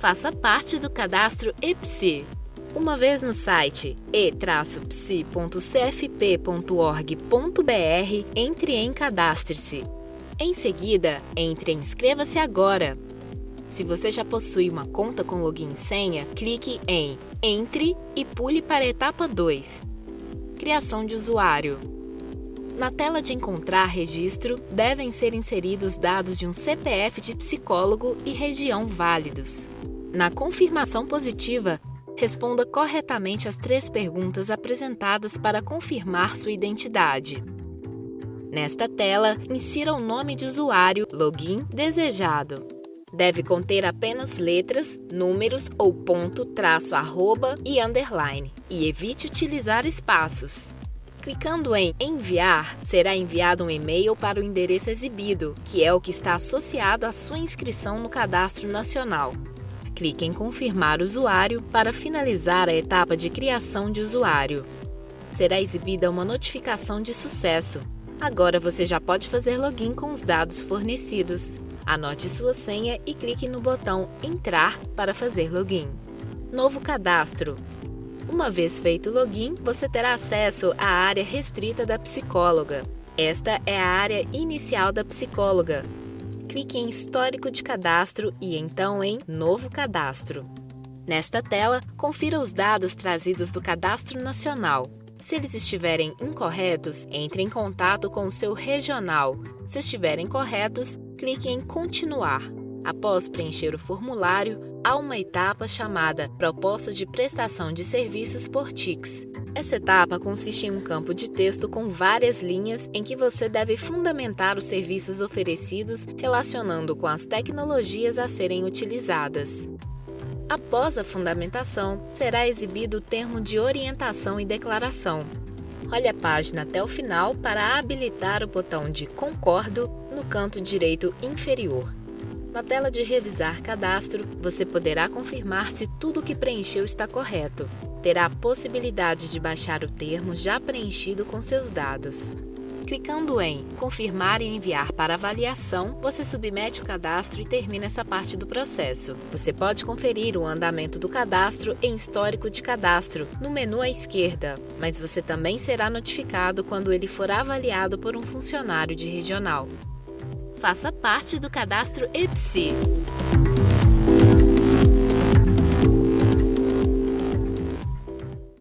Faça parte do cadastro EPSI. Uma vez no site e-psi.cfp.org.br, entre em Cadastre-se. Em seguida, entre em Inscreva-se agora. Se você já possui uma conta com login e senha, clique em Entre e pule para a etapa 2. Criação de usuário. Na tela de encontrar registro, devem ser inseridos dados de um CPF de psicólogo e região válidos. Na confirmação positiva, responda corretamente as três perguntas apresentadas para confirmar sua identidade. Nesta tela, insira o nome de usuário, login desejado. Deve conter apenas letras, números ou ponto, traço, arroba e underline. E evite utilizar espaços. Clicando em Enviar, será enviado um e-mail para o endereço exibido, que é o que está associado à sua inscrição no Cadastro Nacional. Clique em Confirmar usuário para finalizar a etapa de criação de usuário. Será exibida uma notificação de sucesso. Agora você já pode fazer login com os dados fornecidos. Anote sua senha e clique no botão Entrar para fazer login. Novo cadastro. Uma vez feito o login, você terá acesso à área restrita da psicóloga. Esta é a área inicial da psicóloga. Clique em Histórico de Cadastro e então em Novo Cadastro. Nesta tela, confira os dados trazidos do Cadastro Nacional. Se eles estiverem incorretos, entre em contato com o seu regional. Se estiverem corretos, clique em Continuar. Após preencher o formulário, há uma etapa chamada Proposta de Prestação de Serviços por TICS. Essa etapa consiste em um campo de texto com várias linhas em que você deve fundamentar os serviços oferecidos relacionando com as tecnologias a serem utilizadas. Após a fundamentação, será exibido o termo de orientação e declaração. Olhe a página até o final para habilitar o botão de Concordo no canto direito inferior. Na tela de Revisar Cadastro, você poderá confirmar se tudo que preencheu está correto. Terá a possibilidade de baixar o termo já preenchido com seus dados. Clicando em Confirmar e enviar para avaliação, você submete o cadastro e termina essa parte do processo. Você pode conferir o andamento do cadastro em Histórico de Cadastro, no menu à esquerda, mas você também será notificado quando ele for avaliado por um funcionário de regional. Faça parte do cadastro EPSI.